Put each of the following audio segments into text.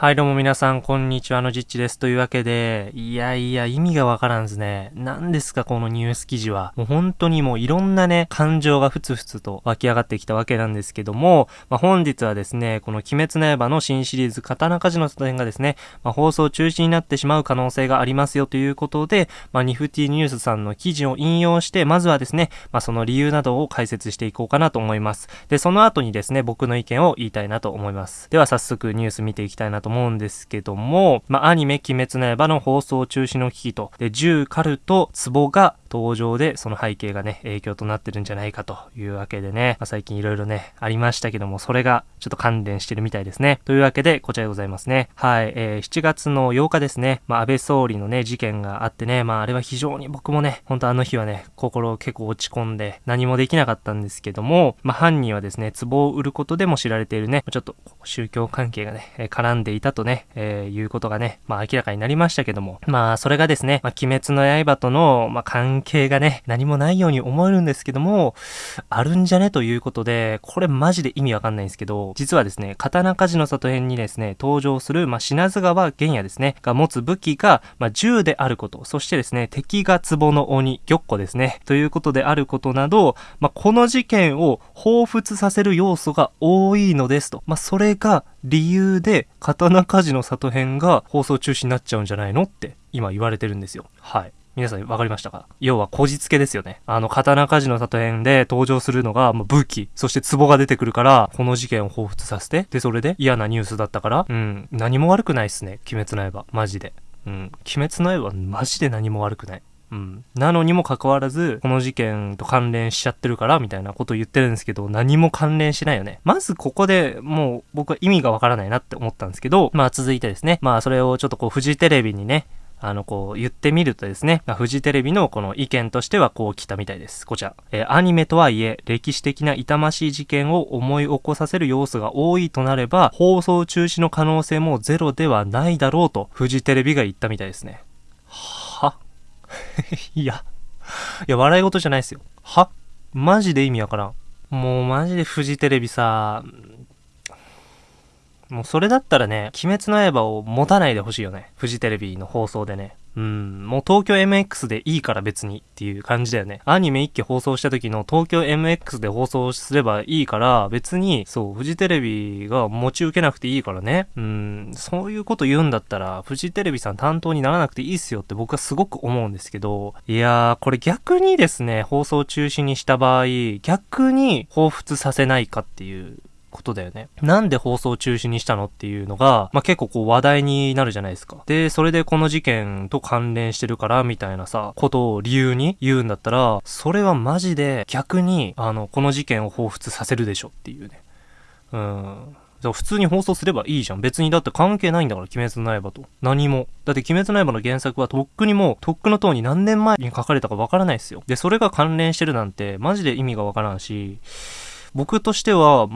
はい、どうも皆さん、こんにちは、のじっちです。というわけで、いやいや、意味がわからんですね。何ですか、このニュース記事は。もう本当にもういろんなね、感情がふつふつと湧き上がってきたわけなんですけども、まあ、本日はですね、この鬼滅の刃の新シリーズ、刀鍛冶の里編がですね、まあ、放送中止になってしまう可能性がありますよということで、まあ、ニフティニュースさんの記事を引用して、まずはですね、まあ、その理由などを解説していこうかなと思います。で、その後にですね、僕の意見を言いたいなと思います。では早速ニュース見ていきたいなと思うんですけども、まあ、アニメ鬼滅の刃の放送中止の危機と、で、銃カルト、壺が登場で、その背景がね、影響となってるんじゃないかというわけでね、まあ、最近いろいろね、ありましたけども、それがちょっと関連してるみたいですね。というわけで、こちらでございますね。はい、えー、7月の8日ですね、まあ、安倍総理のね、事件があってね、まあ、あれは非常に僕もね、ほんとあの日はね、心結構落ち込んで、何もできなかったんですけども、まあ、犯人はですね、壺を売ることでも知られているね、ちょっと宗教関係がね、絡んでいたとね、えー、いうことがね、まあ、明らかになりましたけども、まあ、それがですね、まあ、鬼滅の刃との、まあ、関係がね、何もないように思えるんですけども、あるんじゃねということで、これマジで意味わかんないんですけど、実はですね、刀鍛冶の里編にですね、登場する、まあ、品津川玄也ですね、が持つ武器が、まあ、銃であること、そしてですね、敵が壺の鬼、玉子ですね、ということであることなど、まあ、この事件を彷彿させる要素が多いのですと。まあ、それが理由で、刀鍛冶の里編が放送中止になっちゃうんじゃないのって今言われてるんですよ。はい。皆さん分かりましたか？要は、こじつけですよね。あの、刀鍛冶の里編で登場するのが、もう武器、そして壺が出てくるから、この事件を彷彿させて、で、それで嫌なニュースだったから、うん、何も悪くないっすね。鬼滅の刃。マジで。うん。鬼滅の刃マジで何も悪くない。うん。なのにもかかわらず、この事件と関連しちゃってるから、みたいなこと言ってるんですけど、何も関連しないよね。まずここでもう僕は意味がわからないなって思ったんですけど、まあ続いてですね、まあそれをちょっとこうフジテレビにね、あの、こう、言ってみるとですね、フジテレビのこの意見としてはこう来たみたいです。こちら。えー、アニメとはいえ、歴史的な痛ましい事件を思い起こさせる要素が多いとなれば、放送中止の可能性もゼロではないだろうと、フジテレビが言ったみたいですね。は？いや。いや、笑い事じゃないですよ。は？マジで意味わからん。もうマジでフジテレビさ、もうそれだったらね、鬼滅の刃を持たないでほしいよね。フジテレビの放送でね。うん、もう東京 MX でいいから別にっていう感じだよね。アニメ1期放送した時の東京 MX で放送すればいいから別に、そう、フジテレビが持ち受けなくていいからね。うん、そういうこと言うんだったら、フジテレビさん担当にならなくていいっすよって僕はすごく思うんですけど、いやー、これ逆にですね、放送中止にした場合、逆に彷彿させないかっていうことだよね。なんで放送中止にしたのっていうのが、まあ、結構こう話題になるじゃないですか。で、それでこの事件と関連してるからみたいなさ、ことを理由に言うんだったら、それはマジで逆に、あの、この事件を彷彿させるでしょっていうね。うん。普通に放送すればいいじゃん。別にだって関係ないんだから、鬼滅の刃と。何も。だって鬼滅の刃の原作はとっくにもう、とっくの塔に何年前に書かれたかわからないですよ。で、それが関連してるなんて、マジで意味がわからんし、僕としては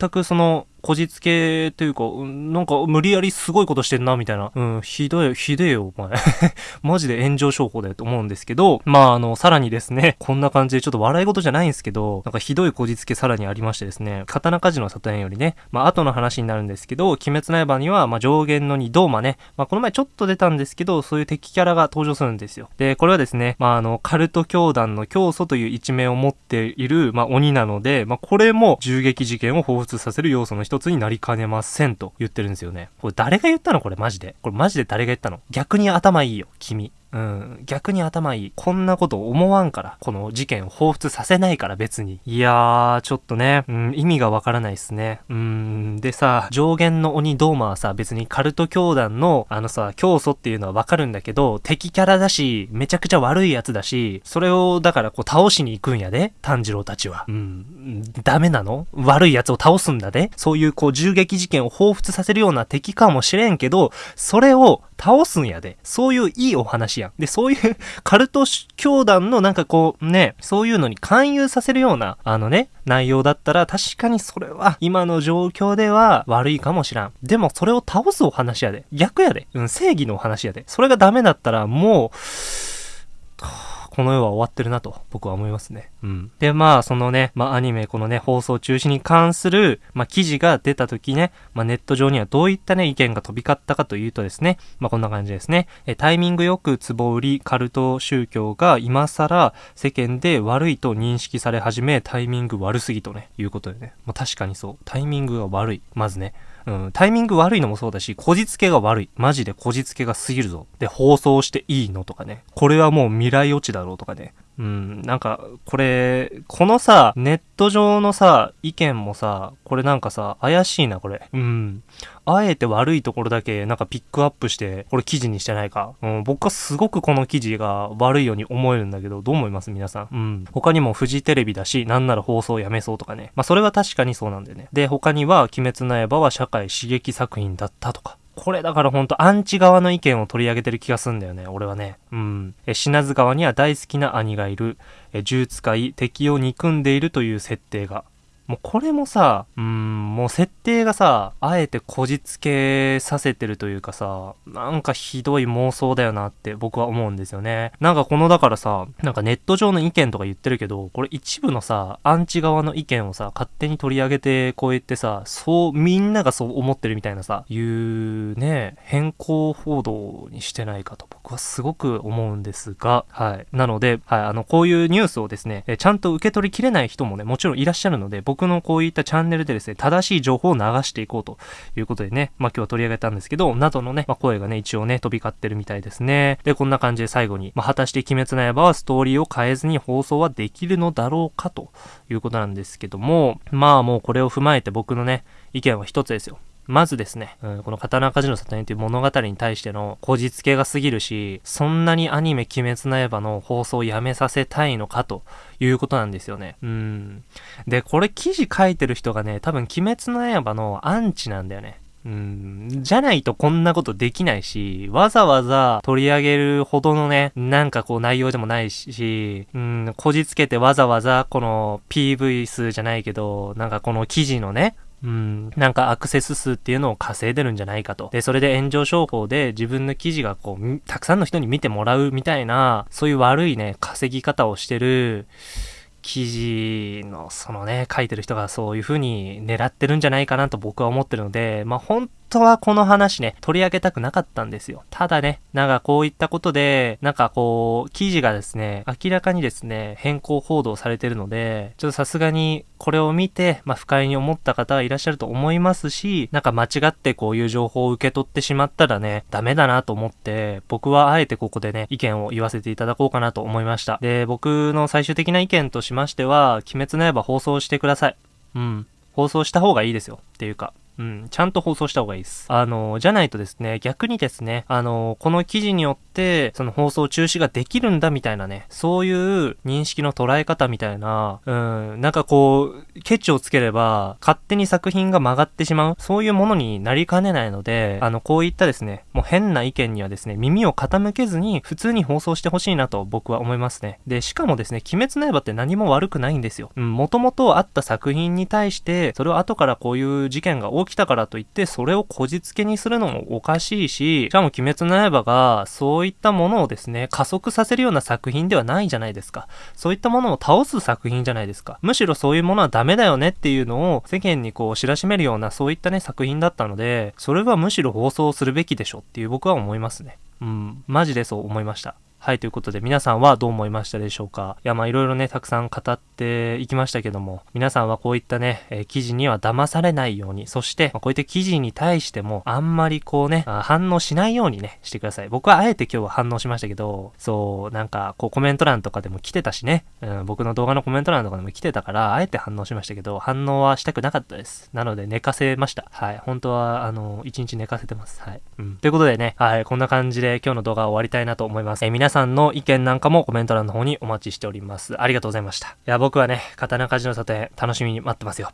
全くそのこじつけというか、なんか無理やりすごいことしてんな、みたいな。うん、ひどい、ひでえよ、お前。マジで炎上商法だよと思うんですけど、まあ、あの、さらにですね、こんな感じでちょっと笑い事じゃないんですけど、なんかひどいこじつけさらにありましてですね、刀鍛冶の里園よりね、まあ、後の話になるんですけど、鬼滅の刃には、まあ、上限の2ドーマね、まあ、この前ちょっと出たんですけど、そういう敵キャラが登場するんですよ。で、これはですね、まあ、あの、カルト教団の教祖という一面を持っている、まあ、鬼なので、まあ、これも銃撃事件を彷させる要素の一つになりかねませんと言ってるんですよね。これ誰が言ったの？これマジで。これマジで誰が言ったの？逆に頭いいよ、君。うん、逆に頭いい。こんなこと思わんから。この事件を彷彿させないから別に。いやー、ちょっとね、うん、意味がわからないっすね。うん、でさ、上限の鬼ドーマはさ、別にカルト教団の、あのさ、教祖っていうのはわかるんだけど、敵キャラだし、めちゃくちゃ悪いやつだし、それを、だからこう倒しに行くんやで、炭治郎たちは。うん、ダメなの？悪いやつを倒すんだで？そういうこう銃撃事件を彷彿させるような敵かもしれんけど、それを倒すんやで。そういういいお話やん。で、そういう カルト教団のなんかこうね、そういうのに勧誘させるような、あのね、内容だったら確かにそれは今の状況では悪いかもしらん。でもそれを倒すお話やで。逆やで。うん、正義のお話やで。それがダメだったらもう、この世は終わってるなと僕は思いますね。うん。で、まあ、そのね、まあ、アニメ、このね、放送中止に関する、まあ、記事が出た時ね、まあ、ネット上にはどういったね、意見が飛び交ったかというとですね、まあ、こんな感じですね。え、タイミングよく壺売り、カルト宗教が今更世間で悪いと認識され始め、タイミング悪すぎとね、いうことでね。まあ、確かにそう。タイミングが悪い。まずね。うん、タイミング悪いのもそうだし、こじつけが悪い。マジでこじつけが過ぎるぞ。で、放送していいのとかね。これはもう未来落ちだろうとかね。うん、なんか、これ、このさ、ネット上のさ、意見もさ、これなんかさ、怪しいな、これ。うん。あえて悪いところだけ、なんかピックアップして、これ記事にしてないか。うん、僕はすごくこの記事が悪いように思えるんだけど、どう思います？皆さん。うん。他にもフジテレビだし、なんなら放送やめそうとかね。まあ、それは確かにそうなんだよね。で、他には、鬼滅の刃は社会刺激作品だったとか。これだからほんとアンチ側の意見を取り上げてる気がすんだよね、俺はね。うん。え、品津川には大好きな兄がいる。え、銃使い、敵を憎んでいるという設定が。もうこれもさ、うん、もう設定がさ、あえてこじつけさせてるというかさ、なんかひどい妄想だよなって僕は思うんですよね。なんかこのだからさ、なんかネット上の意見とか言ってるけど、これ一部のさ、アンチ側の意見をさ、勝手に取り上げてこう言ってさ、そう、みんながそう思ってるみたいなさ、いうね、変更報道にしてないかと僕はすごく思うんですが、はい。なので、はい、あの、こういうニュースをですね、えちゃんと受け取りきれない人もね、もちろんいらっしゃるので、僕僕のこういったチャンネルでですね、正しい情報を流していこうということでね、まあ今日は取り上げたんですけど、などのね、まあ声がね、一応ね、飛び交ってるみたいですね。で、こんな感じで最後に、まあ果たして鬼滅の刃はストーリーを変えずに放送はできるのだろうかということなんですけども、まあもうこれを踏まえて僕のね、意見は一つですよ。まずですね、うん、この刀鍛冶の里にという物語に対してのこじつけが過ぎるし、そんなにアニメ鬼滅の刃の放送をやめさせたいのかということなんですよね。うん。で、これ記事書いてる人がね、多分鬼滅の刃のアンチなんだよね。うん、じゃないとこんなことできないし、わざわざ取り上げるほどのね、なんかこう内容でもないし、うん、こじつけてわざわざこの PV 数じゃないけど、なんかこの記事のね、うん、なんかアクセス数っていうのを稼いでるんじゃないかと。で、それで炎上商法で自分の記事がこう、たくさんの人に見てもらうみたいな、そういう悪いね、稼ぎ方をしてる、記事のそのね、書いてる人がそういう風に狙ってるんじゃないかなと僕は思ってるので、まあ本当はこの話ね、取り上げたくなかったんですよ。ただね、なんかこういったことで、なんかこう、記事がですね、明らかにですね、変更報道されてるので、ちょっとさすがにこれを見て、まあ不快に思った方はいらっしゃると思いますし、なんか間違ってこういう情報を受け取ってしまったらね、ダメだなと思って、僕はあえてここでね、意見を言わせていただこうかなと思いました。で、僕の最終的な意見としましては、鬼滅の刃放送してください。うん。放送した方がいいですよ。っていうか、うん、ちゃんと放送した方がいいです。あの、じゃないとですね、逆にですね、あの、この記事によって、その放送中止ができるんだみたいなね、そういう認識の捉え方みたいな、うん、なんかこう、ケチをつければ、勝手に作品が曲がってしまう、そういうものになりかねないので、あの、こういったですね、もう変な意見にはですね、耳を傾けずに、普通に放送してほしいなと僕は思いますね。で、しかもですね、鬼滅の刃って何も悪くないんですよ。うん、もともとあった作品に対して、それを後からこういう事件が起きたからといって、それをこじつけにするのもおかしいし、しかも鬼滅の刃が、そういったものをですね、加速させるような作品ではないじゃないですか。そういったものを倒す作品じゃないですか。むしろそういうものはダメだよねっていうのを世間にこう知らしめるようなそういったね、作品だったので、それはむしろ放送するべきでしょっていう僕は思いますね。うん、マジでそう思いました。はい、ということで皆さんはどう思いましたでしょうか？いや、まあいろいろね、たくさん語っていきましたけども、皆さんはこういったね、えー、記事には騙されないように、そして、まあ、こういった記事に対しても、あんまりこうね、反応しないようにね、してください。僕はあえて今日は反応しましたけど、そう、なんか、こうコメント欄とかでも来てたしね、うん、僕の動画のコメント欄とかでも来てたから、あえて反応しましたけど、反応はしたくなかったです。なので寝かせました。はい、本当は、あの、一日寝かせてます。はい。うん。ということでね、はい、こんな感じで今日の動画を終わりたいなと思います。えー、さんの意見なんかもコメント欄の方にお待ちしております。ありがとうございました。いや、僕はね、刀鍛冶の里へ楽しみに待ってますよ。